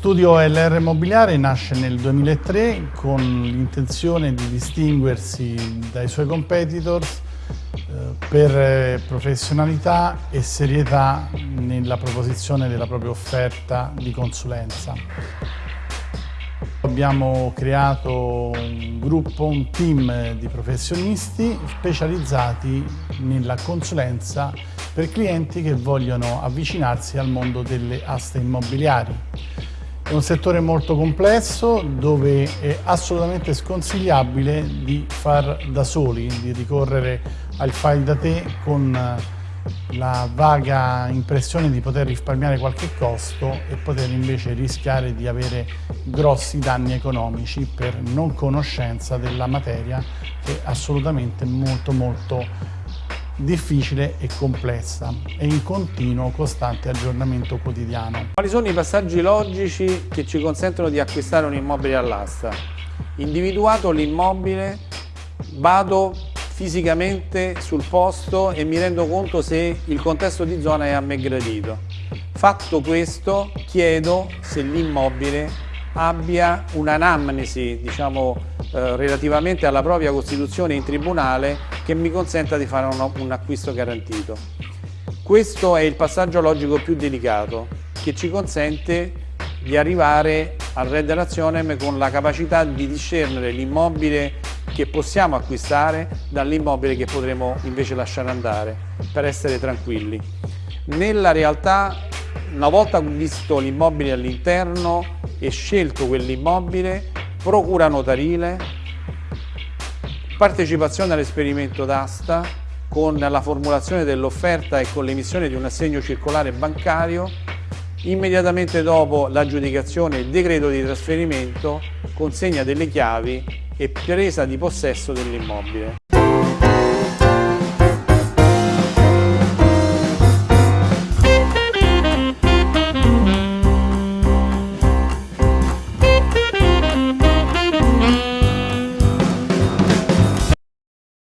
studio LR Immobiliare nasce nel 2003 con l'intenzione di distinguersi dai suoi competitors eh, per professionalità e serietà nella proposizione della propria offerta di consulenza. Abbiamo creato un gruppo, un team di professionisti specializzati nella consulenza per clienti che vogliono avvicinarsi al mondo delle aste immobiliari. È un settore molto complesso dove è assolutamente sconsigliabile di far da soli, di ricorrere al file da te con la vaga impressione di poter risparmiare qualche costo e poter invece rischiare di avere grossi danni economici per non conoscenza della materia che è assolutamente molto molto difficile e complessa e in continuo costante aggiornamento quotidiano. Quali sono i passaggi logici che ci consentono di acquistare un immobile all'asta? Individuato l'immobile, vado fisicamente sul posto e mi rendo conto se il contesto di zona è a me gradito. Fatto questo, chiedo se l'immobile abbia un'anamnesi diciamo, eh, relativamente alla propria costituzione in tribunale che mi consenta di fare un, un acquisto garantito. Questo è il passaggio logico più delicato che ci consente di arrivare al Red Relationem con la capacità di discernere l'immobile che possiamo acquistare dall'immobile che potremo invece lasciare andare per essere tranquilli. Nella realtà, una volta visto l'immobile all'interno e scelto quell'immobile, procura notarile, partecipazione all'esperimento d'asta con la formulazione dell'offerta e con l'emissione di un assegno circolare bancario, immediatamente dopo l'aggiudicazione il decreto di trasferimento, consegna delle chiavi e presa di possesso dell'immobile.